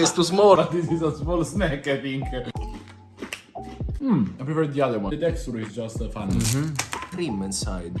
is too small. But this is a small snack, I think. Hmm, I prefer the other one. The texture is just uh, fun. Mm-hmm. Cream inside.